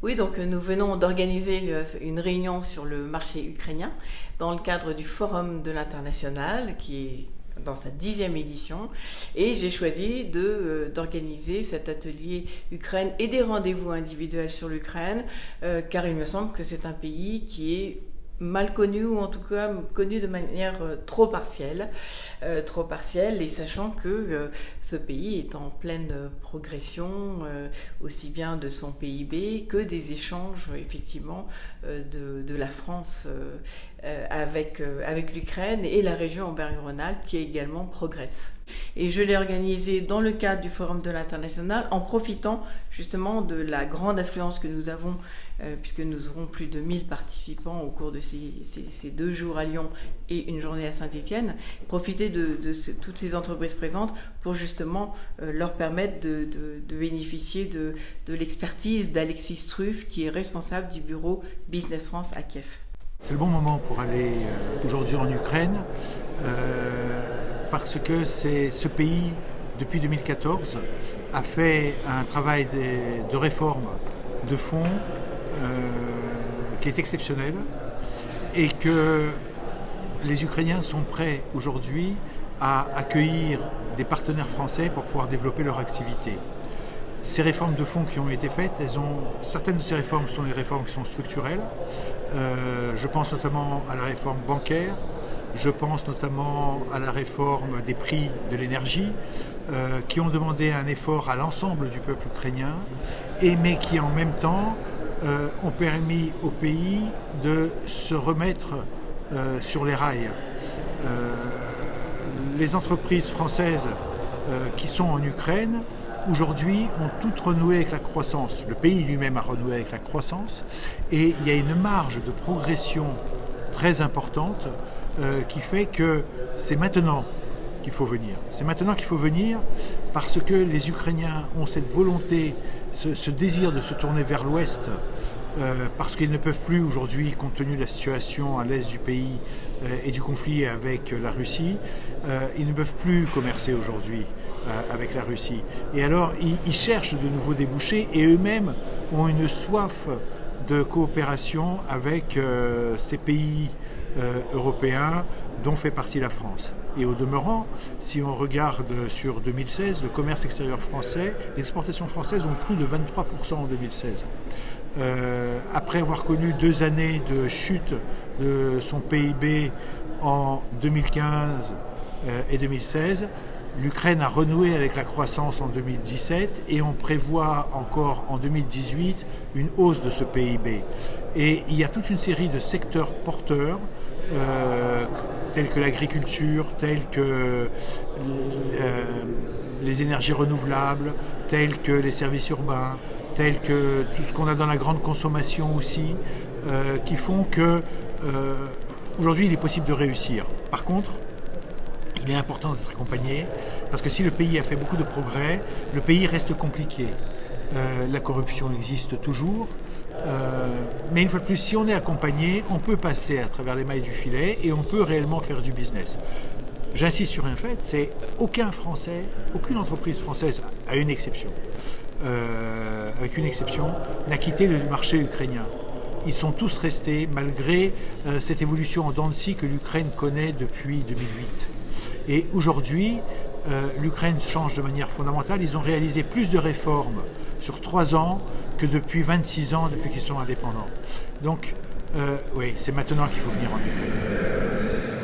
Oui, donc nous venons d'organiser une réunion sur le marché ukrainien dans le cadre du Forum de l'international qui est dans sa dixième édition. Et j'ai choisi de, d'organiser cet atelier Ukraine et des rendez-vous individuels sur l'Ukraine, car il me semble que c'est un pays qui est mal connu ou en tout cas connu de manière euh, trop partielle, euh, trop partielle et sachant que euh, ce pays est en pleine progression aussi bien de son PIB que des échanges effectivement de, de, la France avec, avec l'Ukraine et la région Auvergne-Rhône-Alpes qui également progresse. Et je l'ai organisé dans le cadre du Forum de l'International en profitant justement de la grande affluence que nous avons euh, puisque nous aurons plus de 1000 participants au cours de ces, deux jours à Lyon et une journée à Saint-Étienne, profiter de, toutes ces entreprises présentes pour justement euh, leur permettre de, bénéficier de, l'expertise d'Alexis Struff, qui est responsable du bureau Business France à Kiev. C'est le bon moment pour aller euh, aujourd'hui en Ukraine, parce que ce pays, depuis 2014, a fait un travail de, de réforme de fond euh, qui est exceptionnel et que les Ukrainiens sont prêts aujourd'hui à accueillir des partenaires français pour pouvoir développer leur activité. Ces réformes de fonds qui ont été faites, certaines de ces réformes sont des réformes qui sont structurelles. Euh, je pense notamment à la réforme bancaire, je pense notamment à la réforme des prix de l'énergie, euh, qui ont demandé un effort à l'ensemble du peuple ukrainien, mais qui en même temps euh, ont permis au pays de se remettre sur les rails. Les entreprises françaises qui sont en Ukraine, aujourd'hui, ont toutes renoué avec la croissance. Le pays lui-même a renoué avec la croissance et il y a une marge de progression très importante qui fait que c'est maintenant qu'il faut venir. C'est maintenant qu'il faut venir parce que les Ukrainiens ont cette volonté ce, désir de se tourner vers l'ouest, euh, parce qu'ils ne peuvent plus aujourd'hui, compte tenu de la situation à l'est du pays euh, et du conflit avec la Russie, euh, ils ne peuvent plus commercer aujourd'hui avec la Russie. Et alors, ils, cherchent de nouveaux débouchés et eux-mêmes ont une soif de coopération avec ces pays européens dont fait partie la France. Et au demeurant, si on regarde sur 2016, le commerce extérieur français, les exportations françaises ont cru de 23% en 2016. Euh, après avoir connu deux années de chute de son PIB en 2015 euh, et 2016, l'Ukraine a renoué avec la croissance en 2017 et on prévoit encore en 2018 une hausse de ce PIB. Et il y a toute une série de secteurs porteurs euh, tels que l'agriculture, tels que les énergies renouvelables, tels que les services urbains, tels que tout ce qu'on a dans la grande consommation aussi, euh, qui font que euh, aujourd'hui il est possible de réussir. Par contre, il est important d'être accompagné parce que si le pays a fait beaucoup de progrès, le pays reste compliqué. la corruption existe toujours, euh, mais une fois de plus, si on est accompagné, on peut passer à travers les mailles du filet et on peut réellement faire du business. J'insiste sur un fait, c'est aucun Français, aucune entreprise française, à une exception, euh, avec une exception, n'a quitté le marché ukrainien. Ils sont tous restés malgré euh, cette évolution en dents que l'Ukraine connaît depuis 2008. Et aujourd'hui, l'Ukraine change de manière fondamentale. Ils ont réalisé plus de réformes sur trois ans que depuis 26 ans, depuis qu'ils sont indépendants. Donc, euh, oui, c'est maintenant qu'il faut venir en Ukraine.